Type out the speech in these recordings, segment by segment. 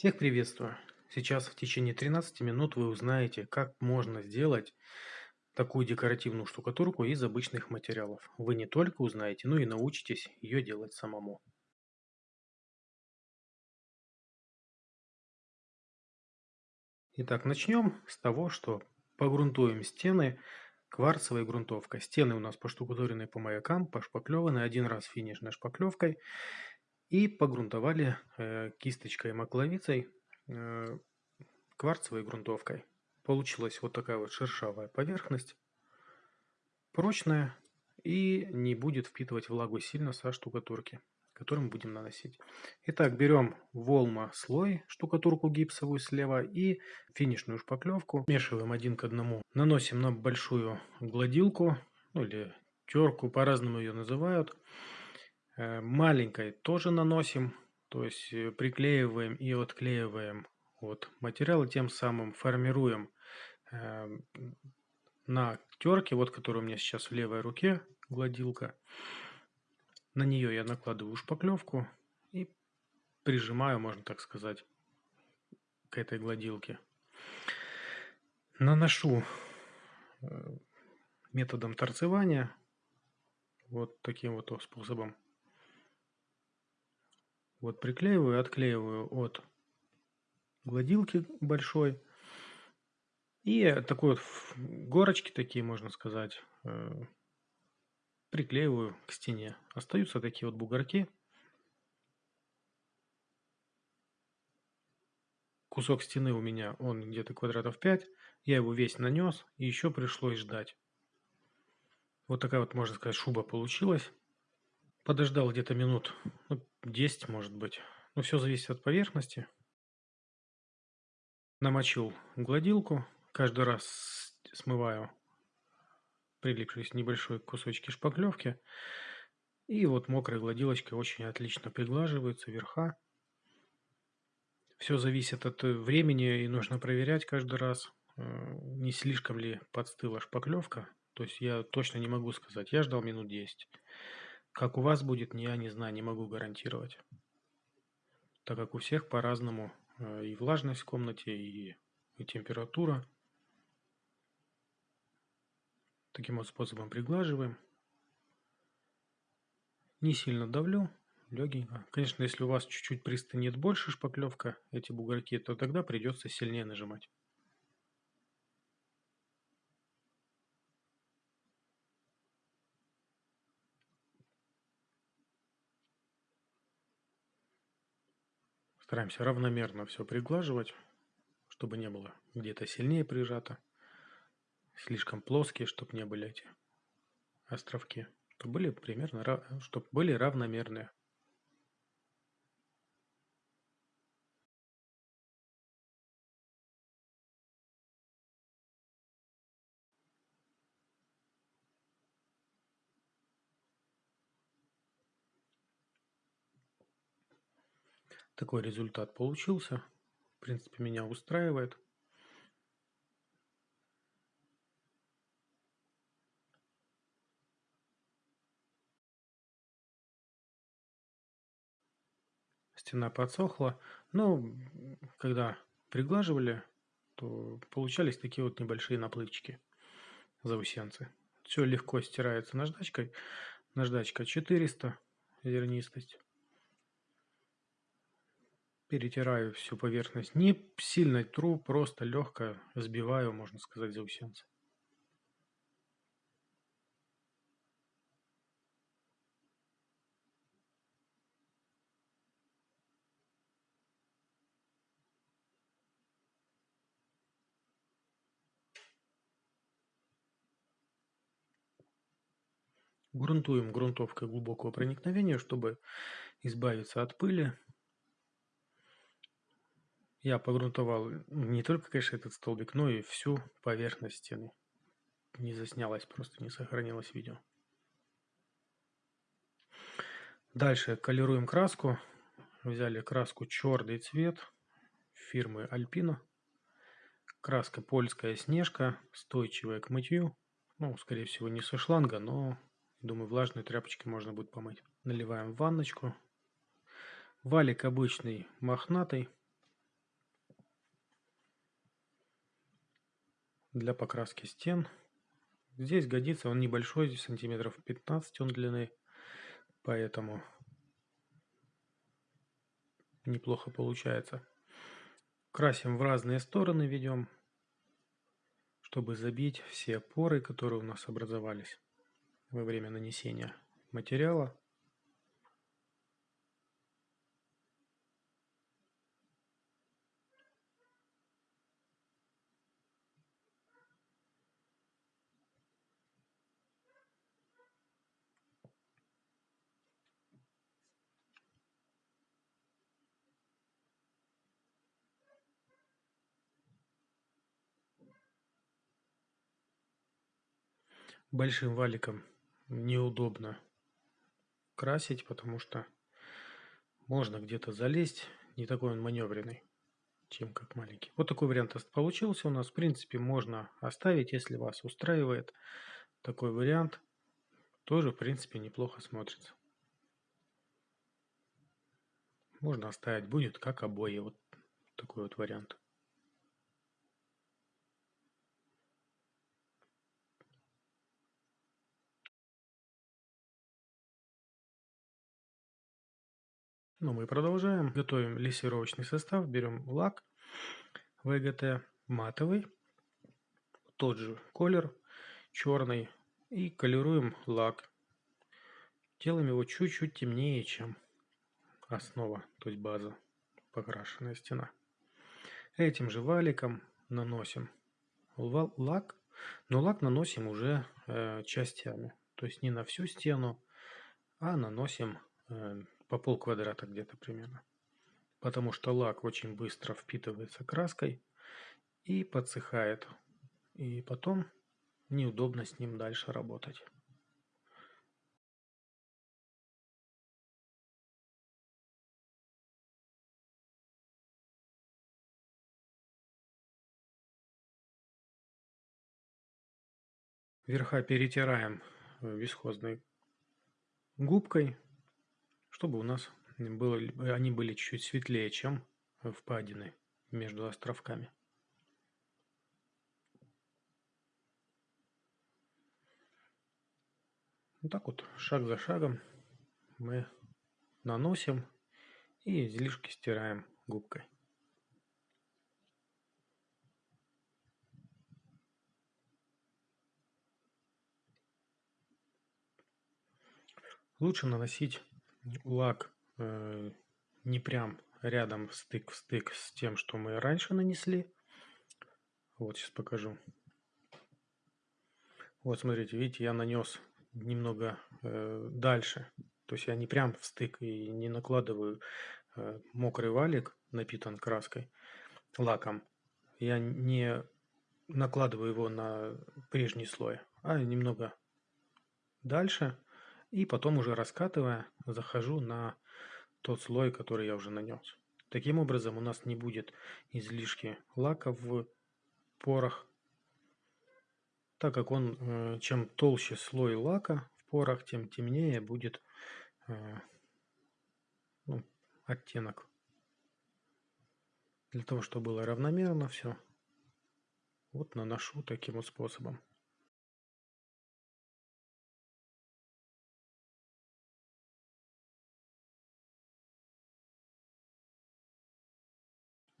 Всех приветствую! Сейчас в течение 13 минут вы узнаете, как можно сделать такую декоративную штукатурку из обычных материалов. Вы не только узнаете, но и научитесь ее делать самому. Итак, начнем с того, что погрунтуем стены кварцевой грунтовкой. Стены у нас поштукатурены по маякам, пошпаклеваны один раз финишной шпаклевкой и погрунтовали э, кисточкой макловицей э, кварцевой грунтовкой. Получилась вот такая вот шершавая поверхность, прочная и не будет впитывать влагу сильно со штукатурки, которую мы будем наносить. Итак, берем волма слой, штукатурку гипсовую слева и финишную шпаклевку. Смешиваем один к одному. Наносим на большую гладилку, ну или терку, по-разному ее называют. Э, маленькой тоже наносим, то есть э, приклеиваем и отклеиваем вот материал, тем самым формируем э, на терке, вот которая у меня сейчас в левой руке, гладилка, на нее я накладываю шпаклевку и прижимаю, можно так сказать, к этой гладилке. Наношу методом торцевания, вот таким вот способом. Вот приклеиваю, отклеиваю от гладилки большой. И такой вот горочки такие, можно сказать, э, приклеиваю к стене. Остаются такие вот бугорки. Кусок стены у меня, он где-то квадратов 5. Я его весь нанес, и еще пришлось ждать. Вот такая вот, можно сказать, шуба получилась. Подождал где-то минут ну, 10, может быть. Ну, все зависит от поверхности. Намочил гладилку. Каждый раз смываю прилипшие небольшой кусочки шпаклевки. И вот мокрой гладилочкой очень отлично приглаживаются верха. Все зависит от времени и нужно проверять каждый раз, э, не слишком ли подстыла шпаклевка. То есть я точно не могу сказать. Я ждал минут 10. Как у вас будет, я не знаю, не могу гарантировать. Так как у всех по-разному э, и влажность в комнате, и, и температура. Таким вот способом приглаживаем. Не сильно давлю, легенько. Конечно, если у вас чуть-чуть пристынет больше шпаклевка, эти бугорки, то тогда придется сильнее нажимать. Стараемся равномерно все приглаживать, чтобы не было где-то сильнее прижато, слишком плоские, чтобы не были эти островки, чтобы были примерно, чтобы были равномерные. Такой результат получился. В принципе, меня устраивает. Стена подсохла. Но когда приглаживали, то получались такие вот небольшие наплывчики заусенцы. Все легко стирается наждачкой. Наждачка 400, зернистость перетираю всю поверхность. Не сильно тру, просто легко сбиваю, можно сказать, заусенцы. Грунтуем грунтовкой глубокого проникновения, чтобы избавиться от пыли, я погрунтовал не только, конечно, этот столбик, но и всю поверхность стены. Не заснялось, просто не сохранилось видео. Дальше колируем краску. Взяли краску черный цвет фирмы Alpino. Краска польская снежка, стойчивая к мытью. Ну, скорее всего, не со шланга, но, думаю, влажной тряпочкой можно будет помыть. Наливаем в ванночку. Валик обычный, мохнатый для покраски стен. Здесь годится, он небольшой, сантиметров 15 он длины, поэтому неплохо получается. Красим в разные стороны, ведем, чтобы забить все поры, которые у нас образовались во время нанесения материала. Большим валиком неудобно красить, потому что можно где-то залезть, не такой он маневренный, чем как маленький. Вот такой вариант получился у нас. В принципе, можно оставить, если вас устраивает такой вариант. Тоже, в принципе, неплохо смотрится. Можно оставить, будет как обои. Вот такой вот вариант. Ну, мы продолжаем. Готовим лессировочный состав. Берем лак ВГТ матовый, тот же колер, черный. И колируем лак. Делаем его чуть-чуть темнее, чем основа, то есть база, покрашенная стена. Этим же валиком наносим лак, но лак наносим уже э, частями. То есть не на всю стену, а наносим э, по пол квадрата где-то примерно. Потому что лак очень быстро впитывается краской и подсыхает. И потом неудобно с ним дальше работать. Верха перетираем висхозной губкой чтобы у нас было, они были чуть-чуть светлее, чем впадины между островками. Вот так вот, шаг за шагом мы наносим и излишки стираем губкой. Лучше наносить лак э, не прям рядом стык в стык с тем, что мы раньше нанесли. Вот сейчас покажу. Вот смотрите, видите, я нанес немного э, дальше. То есть я не прям в стык и не накладываю э, мокрый валик, напитан краской, лаком. Я не накладываю его на прежний слой, а немного дальше и потом уже раскатывая, захожу на тот слой, который я уже нанес. Таким образом у нас не будет излишки лака в порах, так как он, э, чем толще слой лака в порах, тем темнее будет э, ну, оттенок. Для того, чтобы было равномерно все, вот наношу таким вот способом.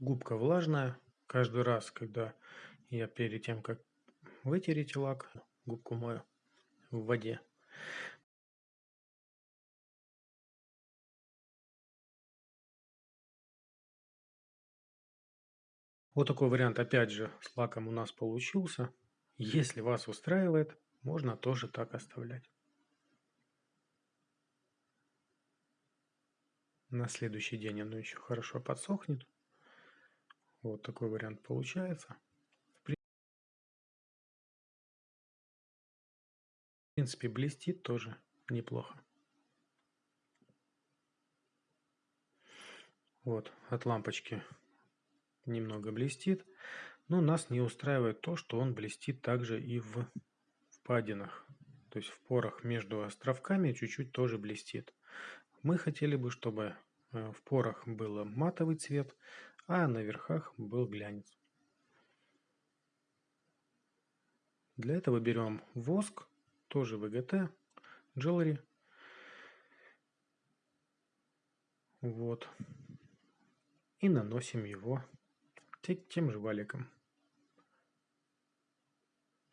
Губка влажная. Каждый раз, когда я перед тем, как вытереть лак, губку мою в воде. Вот такой вариант, опять же, с лаком у нас получился. Если вас устраивает, можно тоже так оставлять. На следующий день оно еще хорошо подсохнет. Вот такой вариант получается. В принципе, блестит тоже неплохо. Вот, от лампочки немного блестит. Но нас не устраивает то, что он блестит также и в впадинах. То есть в порах между островками чуть-чуть тоже блестит. Мы хотели бы, чтобы э, в порах был матовый цвет, а на верхах был глянец. Для этого берем воск, тоже ВГТ, Jewelry. Вот. И наносим его тем же валиком.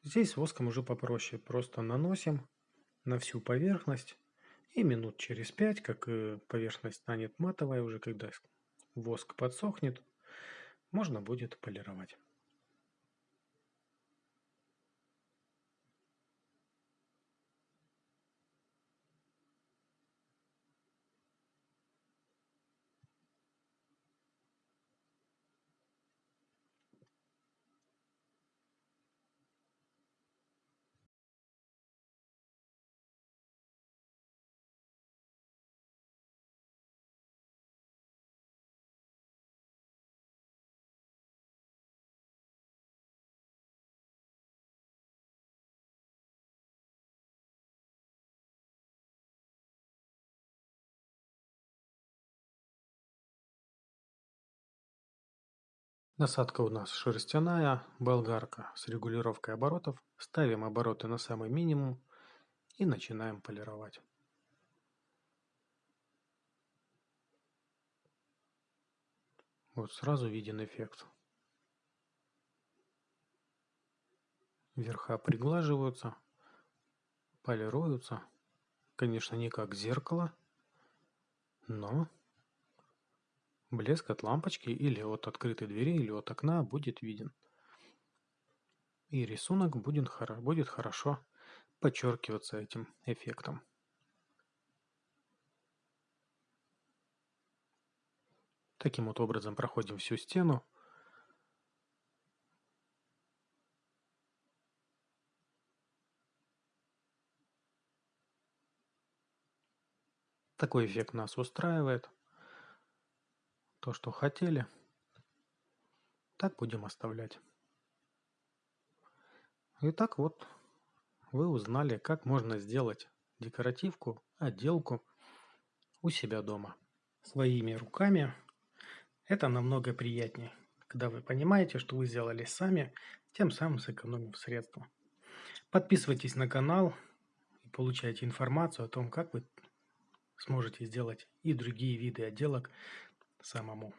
Здесь воском уже попроще. Просто наносим на всю поверхность. И минут через пять, как поверхность станет матовая, уже когда воск подсохнет, можно будет полировать. Насадка у нас шерстяная, болгарка с регулировкой оборотов. Ставим обороты на самый минимум и начинаем полировать. Вот сразу виден эффект. Верха приглаживаются, полируются. Конечно, не как зеркало, но Блеск от лампочки или от открытой двери или от окна будет виден. И рисунок будет, будет хорошо подчеркиваться этим эффектом. Таким вот образом проходим всю стену. Такой эффект нас устраивает то, что хотели, так будем оставлять. Итак, вот вы узнали, как можно сделать декоративку, отделку у себя дома. Своими руками это намного приятнее, когда вы понимаете, что вы сделали сами, тем самым сэкономив средства. Подписывайтесь на канал и получайте информацию о том, как вы сможете сделать и другие виды отделок самому.